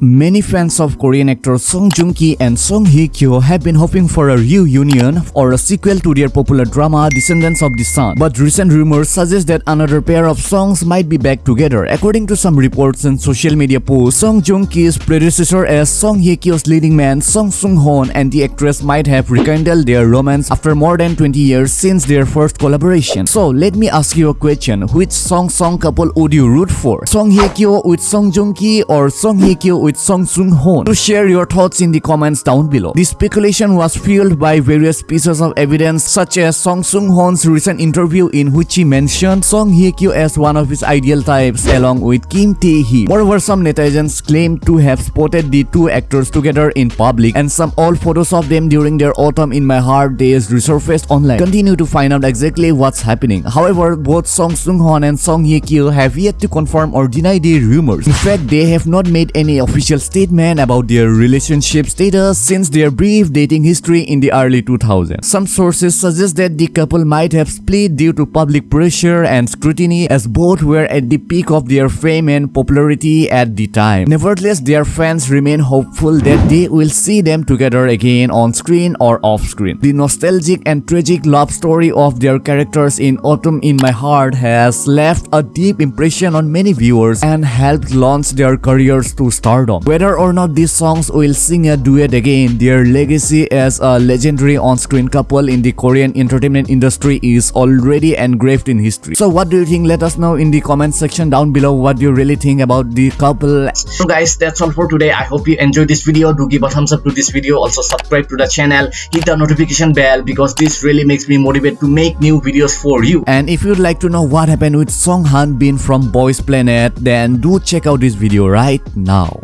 Many fans of Korean actor Song Joong Ki and Song Hye Kyo have been hoping for a reunion or a sequel to their popular drama Descendants of the Sun. But recent rumors suggest that another pair of songs might be back together. According to some reports and social media posts, Song Joong Ki's predecessor as Song Hye Kyo's leading man Song Seung Heon and the actress might have rekindled their romance after more than 20 years since their first collaboration. So let me ask you a question: Which Song Song couple would you root for? Song Hye Kyo with Song Joong Ki or Song Hye Kyo with Song Seung Heon. To share your thoughts in the comments down below. This speculation was fueled by various pieces of evidence such as Song Seung Heon's recent interview in which he mentioned Song Hye Kyo as one of his ideal types along with Kim Tae Hee. Moreover, some netizens claim to have spotted the two actors together in public and some old photos of them during their autumn in my heart days resurfaced online. Continue to find out exactly what's happening. However, both Song Seung Heon and Song Hye Kyo have yet to confirm or deny the rumors. In fact, they have not made any official statement statement about their relationship status since their brief dating history in the early 2000s. Some sources suggest that the couple might have split due to public pressure and scrutiny as both were at the peak of their fame and popularity at the time. Nevertheless, their fans remain hopeful that they will see them together again on screen or off screen. The nostalgic and tragic love story of their characters in Autumn in My Heart has left a deep impression on many viewers and helped launch their careers to stardom. Whether or not these songs will sing a duet again, their legacy as a legendary on-screen couple in the Korean entertainment industry is already engraved in history. So what do you think? Let us know in the comment section down below what you really think about the couple. So guys, that's all for today. I hope you enjoyed this video. Do give a thumbs up to this video. Also subscribe to the channel. Hit the notification bell because this really makes me motivated to make new videos for you. And if you'd like to know what happened with Song Han Bin from Boys Planet, then do check out this video right now.